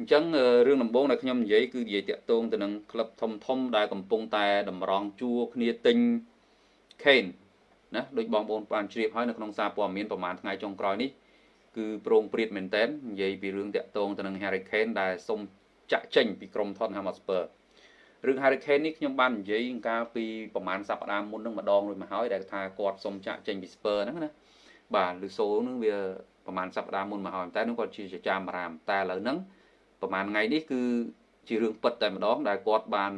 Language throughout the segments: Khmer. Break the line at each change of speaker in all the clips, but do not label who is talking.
អញ្ចឹងរឿងដំបូងដែលខ្ញុំនិយាយគឺនិយាយតាក់ទងទៅនឹងក្លឹបធំធំដែលកំពុងតែតម្រង់ជួរគ្នាទិញ Kane ណាដូចបងប្អូនបានជ្រាបហើយនៅក្នុងសារព័ត៌មានប្រហែលថ្ងៃចុងក្រោយនេះគឺប្រងព្រាតមែនតើនិយាយពីរឿងតាក់ទងទៅនឹង Harry Kane ដែលសុំចាក់ចេញពីក្រុម Tottenham Hotspur រឿង Harry Kane នេះខ្ញុំបាននិយាយកាលពីប្រហែលសប្តាហ៍មុននឹងម្ដងរួចមកហើយដែលថាគាត់សុំចាក់ចេញពី Spur ហ្នឹងណាបាទឬសូនឹងវាប្រហែលសប្តាហ៍មុនមកហើយតែនោះគាត់ជាចាមរាមតែឥឡូវហ្នឹង ប្រហែលថ្ងៃនេះគឺជារឿងពិតតែម្ដងដែលគាត់បាន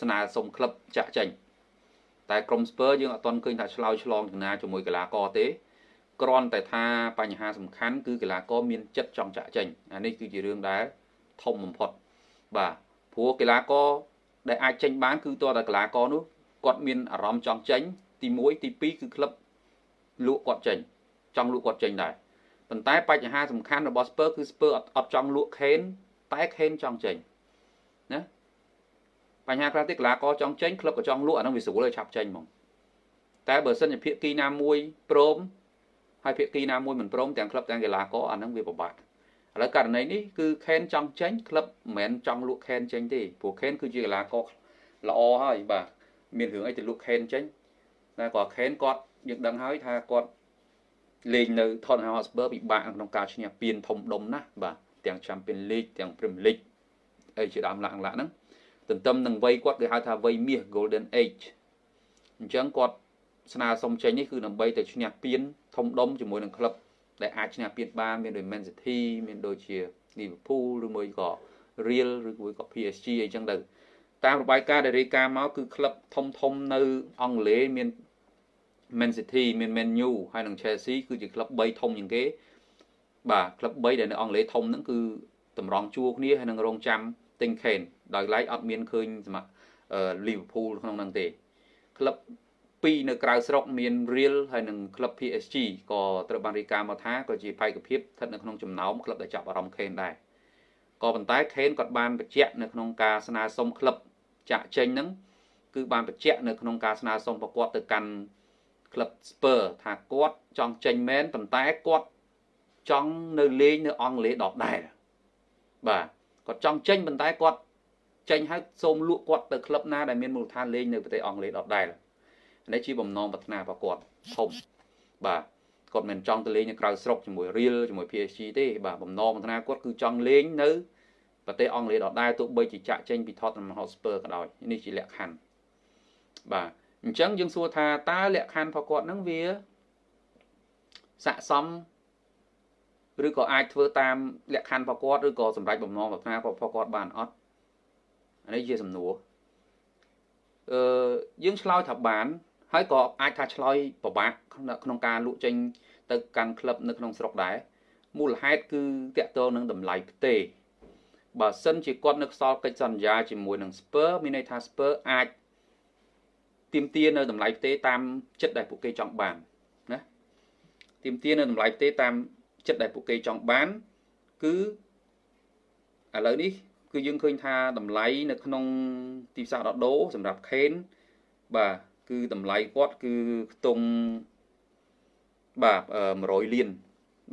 ស្នើសុំក្លឹបចាក់ចេញតែក្រុម Spur យើងអត់ទាន់ឃើញថាឆ្លោយឆ្លងចំណាជាមួយកីឡាករទេគ្រាន់តែថាបញ្ហាសំខាន់គឺកីឡាករមានចិត្តចង់ចាក់ចេញអានេះគឺជារឿងដែលធំបំផុតបាទព្រោះកីឡាករដែលអាចចេញបានគឺតើតើកីឡាករនោះគាត់មានអារម្មណ៍ចង់ចេញ ទី1ទី2គឺក្លឹបលក់គាត់ចេញ ចង់លក់គាត់ចេញដែរប៉ុន្តែបញ្ហាសំខាន់របស់ Spur គឺ Spur អត់អត់ចង់លក់ Kane តែ Kane ចង់ចេញណាបញ្ហាខ្លះទៀតកីឡាករចង់ចេញក្លឹបក៏ចង់លក់អានោះវាស្រួលឲ្យឆាប់ចេញហ្មងតែបើសិនជាភាគីណាមួយព្រមហើយភាគីណាមួយមិនព្រមទាំងក្លឹបទាំងកីឡាករអានោះវាពិបាកឥឡូវករណីនេះគឺខេនចង់ចេញក្លឹបមិនមែនចង់លក់ខេនចេញទេព្រោះខេនគឺជាកីឡាករល្អហើយបាទមានរឿងអីទៅលក់ខេនចេញតែគាត់ខេនគាត់យើងដឹងហើយថាគាត់លេងនៅ Tottenham Hotspur ពិបាកក្នុងការឈ្នះពានធំដុំណាស់បាទ ទាំង Champions League ទាំង Premier League អីជាដើមឡាក់ឡាក់ហ្នឹងទន្ទឹមនឹងវ័យគាត់គេហៅថាវ័យមាស Golden Age អញ្ចឹងគាត់ស្នើសុំចេញនេះគឺដើម្បីទៅឈ្នះពានធំដុំជាមួយនឹងក្លឹបដែលអាចឈ្នះពានបានមានដូច Man City មានដូចជា Liverpool ឬមួយក៏ Real ឬមួយក៏ PSG អីចឹងទៅតាមរបាយការណ៍ដែលរាយការណ៍មកគឺក្លឹបធំធំនៅអង់គ្លេសមាន Man City មាន Man U ហើយនិង Chelsea គឺជាក្លឹប3ធំជាងគេ បាទក្លឹប3ដែលនៅអង់គ្លេសធំហ្នឹងគឺតម្រង់ជួរគ្នាហើយនឹងរងចាំទិញ Kane ដោយឡែកអត់មានឃើញសម្រាប់ Liverpool ក្នុងហ្នឹងទេក្លឹបពីរនៅក្រៅស្រុកមាន Real ហើយនិងក្លឹប PSG ក៏ត្រូវបានរាយការណ៍មកថាក៏ជាបេក្ខភាពស្ថិតនៅក្នុងចំណោមក្លឹបដែលចាប់អារម្មណ៍ Kane ដែរក៏ប៉ុន្តែ Kane គាត់បានបញ្ជាក់នៅក្នុងការស្នើសុំក្លឹបចាក់ចេញហ្នឹងគឺបានបញ្ជាក់នៅក្នុងការស្នើសុំប្រកួតទៅកាន់ក្លឹប Spur ថាគាត់ចង់ចេញមែនប៉ុន្តែគាត់ ចង់នៅលេងនៅអង់គ្លេសដដែលបាទគាត់ចង់ចេញប៉ុន្តែគាត់ចេញហើយសូមលក់គាត់ទៅក្លឹបណាដែលមានមូលដ្ឋានលេងនៅប្រទេសអង់គ្លេសដដែលនេះជាបំណងប្រាថ្នារបស់គាត់ធំបាទគាត់មិនចង់ទៅលេងនៅក្រៅស្រុកជាមួយ Real ជាមួយ PSG ទេបាទបំណងប្រាថ្នាគាត់គឺចង់លេងនៅប្រទេសអង់គ្លេសដដែលទោះបីជាចាក់ចេញពី Tottenham Hotspur ក៏ដោយនេះជាលក្ខខណ្ឌបាទអញ្ចឹងយើងសួរថាតើលក្ខខណ្ឌរបស់គាត់នឹងវាស័កសម ឬក៏អាចធ្វើតាមលក្ខខណ្ឌរបស់គាត់ឬក៏សម្រេចបំណងប្រាថ្នារបស់គាត់បានអត់អានេះជាសំណួរអឺយើងឆ្លើយថាបាន ហើយក៏អាចថាឆ្លើយពិបាកក្នុងការលក់ចេញ ទៅកាន់ក្លឹបនៅក្នុងស្រុកដែរមូលហេតុគឺតកតងនឹងតម្លៃផ្ទេបើសិនជាគាត់នៅខ្សលកិច្ចសន្យាជាមួយនឹង Spur មានន័យថា Spur អាចទៀមទានៅតម្លៃផ្ទេតាមចិត្តដែលពួកគេចង់បានណាទៀមទានៅតម្លៃផ្ទេតាម ចិត្តដែលពួកគេចង់បានគឺឥឡូវនេះគឺយើងឃើញថាតម្លៃនៅក្នុងទីផ្សារដដូសម្រាប់ខេនបាទគឺតម្លៃគាត់គឺខ្ទង់បាទ100លាន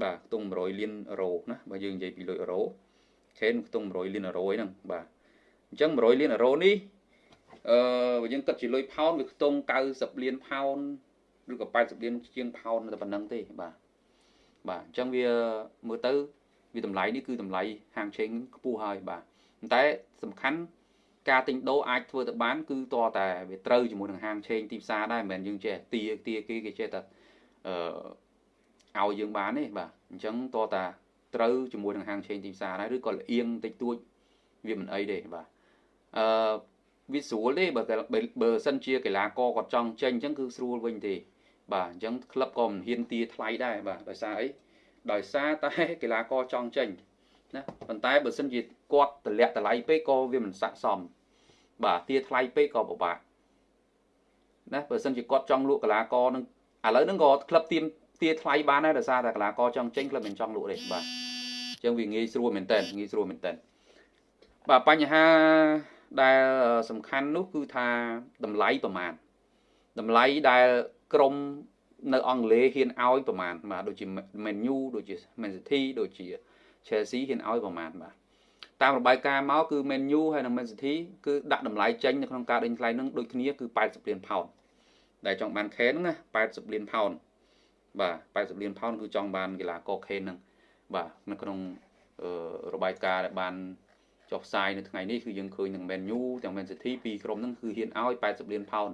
បាទខ្ទង់100លានអឺរ៉ូណាបើយើងនិយាយពីលុយអឺរ៉ូខេនខ្ទង់100លានអឺរ៉ូហ្នឹងបាទអញ្ចឹង100លានអឺរ៉ូនេះអឺបើយើងគិតជាលុយផោនវាខ្ទង់90លានផោនឬក៏80លានជាងផោនតែប៉ុណ្្នឹងទេបាទ បាទអញ្ចឹងវាមើលទៅវាតម្លៃនេះគឺតម្លៃហាងឆេងខ្ពស់ហើយបាទតែសំខាន់ការទិញដូរអាចធ្វើទៅបាន គឺតតែវាត្រូវជាមួយនឹងហាងឆេងទីផ្សារដែរមិនមែនយើងចេះទាទាគេគេចេះតែអឺឲ្យយើងបានទេបាទអញ្ចឹងតតាត្រូវជាមួយនឹងហាងឆេងទីផ្សារដែរឬក៏លៀងតិចតួចវាមិនអីទេបាទអឺវាស្រួលទេបើបើសិនជាកីឡាករគាត់ចង់ចេញអញ្ចឹងគឺស្រួលវិញទេ បាទអញ្ចឹងក្លឹបក៏មិនហ៊ានទាថ្លៃដែរបាទដោយសារអីដោយសារតែកីឡាករចង់ចេញណាប៉ុន្តែបើសិនជាគាត់តម្លាក់តម្លៃពេកក៏វាមិនស័ក្តិសម បាទទាថ្លៃពេកក៏ពិបាកណាបើសិនជាគាត់ចង់លក់កីឡាករនឹងឥឡូវហ្នឹងក៏ក្លឹបទៀមទាថ្លៃបានដែរដោយសារតែកីឡាករចង់ចេញក្លឹបមិនចង់លក់ទេបាទអញ្ចឹងវាងាយស្រួលមែនតើងាយស្រួលមែនតើបាទបញ្ហាដែលសំខាន់នោះគឺថាតម្លៃប្រមាណតម្លៃដែល ក្រុមនៅអង់គ្លេសហ៊ានឲ្យប្រមាណបាទដូចជា Man U ដូចជា Man City ដូចជា Chelsea ហ៊ានឲ្យប្រមាណបាទតាមរបាយការណ៍មកគឺ Man U ហើយនិង Man City គឺដាក់តម្លៃចេញនៅក្នុងការដេញថ្លៃនឹងដូចគ្នាគឺ80លានផោនដែលចង់បាន Kane ហ្នឹងណា80លានផោនបាទ80លានផោនគឺចង់បានកីឡាករ Kane ហ្នឹងបាទនៅក្នុងរបាយការណ៍ដែលបានចុះផ្សាយនៅថ្ងៃនេះគឺយើងឃើញនឹង Man U ទាំង Man City ពីរក្រុមហ្នឹងគឺហ៊ានឲ្យ80លានផោន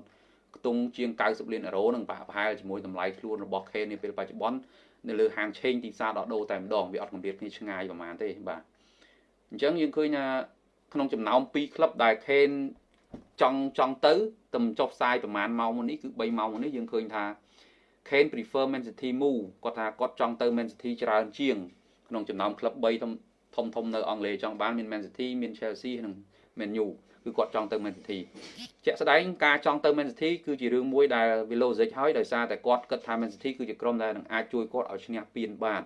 ខ្ទង់ជាង90លានអឺរ៉ូនឹងប្រហែលជាមួយតម្លៃខ្លួនរបស់ Kane នាពេលបច្ចុប្បន្ននៅលើហាងឆេងទីផ្សារដកដូរតែម្ដងវាអត់កម្រិតគ្នាឆ្ងាយប្រហែលទេបាទអញ្ចឹងយើងឃើញថាក្នុងចំណោម2ក្លឹបដែល Kane ចង់ចង់ទៅតែចុះផ្សាយប្រហែលម៉ោងមុននេះគឺ3ម៉ោងមុននេះយើងឃើញថា Kane prefer Man City move គាត់ថាគាត់ចង់ទៅ Man City ច្រើនជាង ក្នុងចំណោមក្លឹប3ធំធំធំនៅអង់គ្លេសចង់បានមាន Man City មាន Chelsea និង Man U គឺគាត់ចង់ទៅ Man City ជាក់ស្ដែងការចង់ទៅ Man City គឺជារឿងមួយដែល Velozic ហើយដោយសារតែគាត់គិតថា Man City គឺជាក្រុមដែលនឹងអាចជួយគាត់ឲ្យឈ្នះពានបាន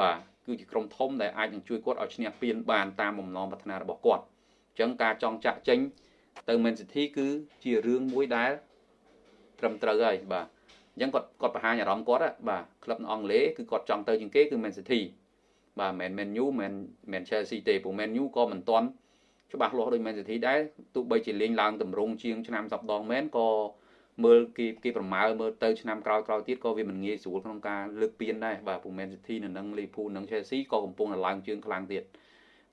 បាទគឺជាក្រុមធំដែលអាចនឹងជួយគាត់ឲ្យឈ្នះពានបានតាមបំណងប្រាថ្នារបស់គាត់អញ្ចឹងការចង់ចាក់ចេញទៅ Man City គឺជារឿងមួយដែលត្រឹមត្រូវហើយបាទអញ្ចឹងគាត់គាត់បង្ហាញអារម្មណ៍គាត់បាទក្លឹបអង់គ្លេសគឺគាត់ចង់ទៅជាងគេគឺ Man City បាទមិនមែន Man U មិនមែន Chelsea ទេព្រោះ Man U ក៏មិនទាន់ ច្បាស់លាស់ដូច Man City ដែរទោះបីជាលេងឡើងតម្រង់ជាងឆ្នាំសប្ដងមែនក៏មើលគេគេប្រមាលមើលទៅឆ្នាំក្រោយក្រោយទៀតក៏វាមិនងាយស្រួលក្នុងការលើកពានដែរបាទព្រោះ Man City នៅនឹង Liverpool និង Chelsea ក៏កំពុងតែឡើងជើងខ្លាំងទៀត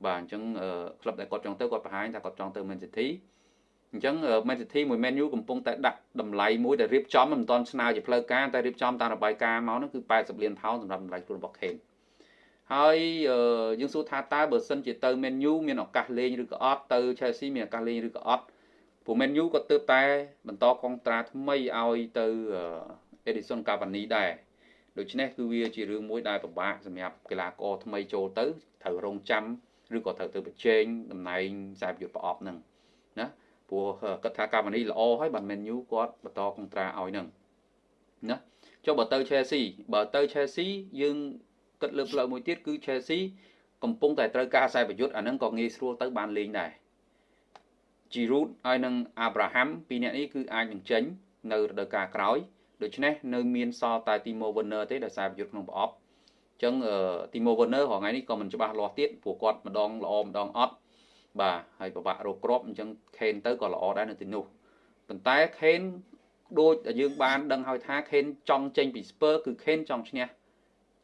បាទអញ្ចឹងក្លឹបដែលគាត់ចង់ទៅគាត់បង្ហាញថាគាត់ចង់ទៅ Man City អញ្ចឹង Man City មួយ Man U កំពុងតែដាក់តម្លៃមួយដែលរៀបចំមិនទាន់ស្នើជាផ្លូវការតែរៀបចំតាមរបាយការណ៍មកនោះគឺ80លានផោនសម្រាប់តម្លៃខ្លួនរបស់ Kane ហើយយើងសួរថាតើបើសិនជាទៅ Man U មានឱកាសលេងឬក៏អត់ទៅ Chelsea មានឱកាសលេងឬក៏អត់ព្រោះ Man U ក៏ទើបតែបន្តកងត្រាថ្មីឲ្យទៅ Edison Cavani ដែរដូច្នេះគឺវាជារឿងមួយដែលពិបាកសម្រាប់កីឡាករថ្មីចូលទៅត្រូវរងចាំឬក៏ត្រូវទៅប្រជែងតំណែងខ្សែប្រយុទ្ធប្រអប់ហ្នឹងណាព្រោះគាត់ថា Cavani ល្អហើយបាន Man U គាត់បន្តកងត្រាឲ្យហ្នឹងណាចុះបើទៅ Chelsea បើទៅ Chelsea យើង គិតលើផ្លូវមួយទៀតគឺ Chelsea កំពុងតែត្រូវការខ្សែប្រយុទ្ធអាហ្នឹងក៏ងាយស្រួលទៅបានលេងដែរ Giroud ហើយនិង Abraham ពីរនាក់នេះគឺអាចនឹងចេញនៅរដូវកាលក្រោយដូច្នេះនៅមានសល់តែ Timo Werner ទេដែលខ្សែប្រយុទ្ធក្នុងប្រអប់អញ្ចឹង Timo Werner រហងៃនេះក៏មិនច្បាស់លាស់ទៀតព្រោះគាត់ម្ដងល្អម្ដងអត់បាទហើយពិបាករកគ្រាប់អញ្ចឹង Kane ទៅក៏ល្អដែរនៅទីនោះប៉ុន្តែ Kane ដូចយើងបានដឹងហើយថា Kane ចង់ចេញពី Spurs គឺ Kane ចង់ឈ្នះ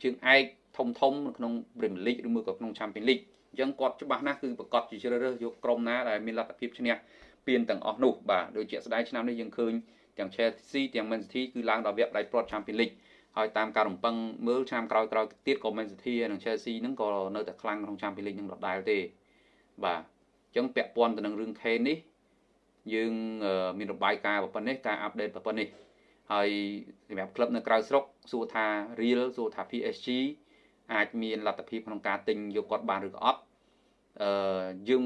ជើងឯក ធំធំនៅក្នុង Premier League ឬមួយក៏ក្នុង Champions League អញ្ចឹងគាត់ច្បាស់ណាស់គឺប្រកាសជាជ្រើសរើសយកក្រុមណាដែលមានលទ្ធភាពឈ្នះពានទាំងអស់នោះបាទដូចជាស្ដាយឆ្នាំនេះយើងឃើញទាំង Chelsea ទាំង Man City គឺឡើងដល់វគ្គដៃព្រាត់ Champions League ហើយតាមការរំពឹងមើលឆ្នាំក្រោយក្រោយទៀតក៏ Man City និង Chelsea ហ្នឹងក៏នៅតែខ្លាំងក្នុង Champions League នឹងដដែលទេបាទអញ្ចឹងពាក់ព័ន្ធទៅនឹងរឿង Kane នេះយើងមានរបាយការណ៍ប៉ុណ្ណេះការអាប់ដេតប៉ុណ្ណេះហើយសម្រាប់ក្លឹបនៅក្រៅស្រុកសួរថា Real សួរថា PSG អាចមានលទ្ធភាពក្នុងការទិញយកគាត់បានឬក៏អត់អឺយើង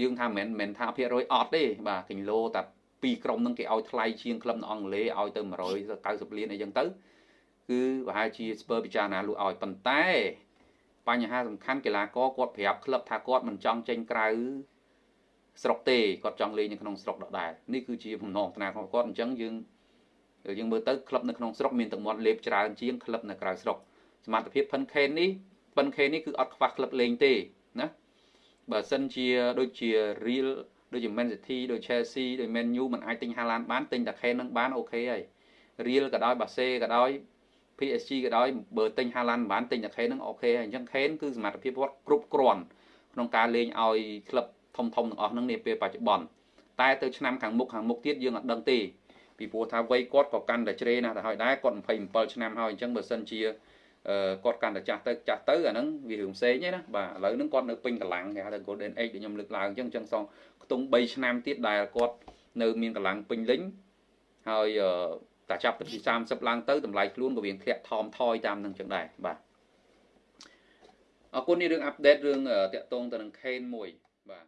យើងថាមិនមែនថាភាគរយអត់ទេបាទគីឡូតែពីរក្រុមនឹងគេឲ្យថ្លៃជាងក្លឹបនៅអង់គ្លេសឲ្យទៅ190លានអីចឹងទៅគឺប្រហែលជាស្ពើពិចារណាលក់ឲ្យប៉ុន្តែ បញ្ហាសំខាន់កីឡាករគាត់ប្រាប់ក្លឹបថាគាត់មិនចង់ចេញក្រៅស្រុកទេគាត់ចង់លេងនៅក្នុងស្រុកដដែលនេះគឺជាបំណងប្រាថ្នារបស់គាត់អញ្ចឹងយើងយើងមើលទៅក្លឹបនៅក្នុងស្រុកមានទាំងមាត់លេបច្រើនជាងក្លឹបនៅក្រៅស្រុក សមត្ថភាពផិនខេននេះផិនខេននេះគឺអត់ខ្វះក្លឹបលេងទេណាបើសិនជាដូចជា Real ដូចជា Man City ដូច Chelsea ដូច Man U มันអាចទិញ Haaland បានទិញតែ Kane នឹងបានអូខេហើយ Real ក៏ដោយ Barca ក៏ដោយ PSG ក៏ដោយបើទិញ Haaland បានទិញតែ Kane នឹងអូខេហើយអញ្ចឹង Kane គឺសមត្ថភាពគាត់គ្រប់គ្រាន់ក្នុងការលេងឲ្យក្លឹបធំធំទាំងអស់ហ្នឹងនាពេលបច្ចុប្បន្នតែទៅឆ្នាំខាងមុខខាងមុខទៀតយើងអត់ដឹងទេពីព្រោះថាវ័យគាត់ក៏កាន់តែជ្រេណាស់ទៅហើយដែរគាត់27ឆ្នាំហើយអញ្ចឹងបើសិនជា គាត់កាន់តែចាស់ទៅចាស់ទៅអាហ្នឹងវារឿងផ្សេងទេណាបាទឥឡូវហ្នឹងគាត់នៅពេញកម្លាំងគេហៅថា Golden Age ដែលខ្ញុំលើកឡើងអញ្ចឹងអញ្ចឹងសងខ្ទង់3ឆ្នាំទៀតដែលគាត់នៅមានកម្លាំងពេញលេញហើយតែចាប់ពី30ឡើងទៅតម្លៃខ្លួនក៏វាធ្លាក់ថមថយតាមនឹងចឹងដែរបាទអរគុណនេះរឿងអាប់ដេតរឿងតាក់ទងទៅនឹង Kane មួយបាទ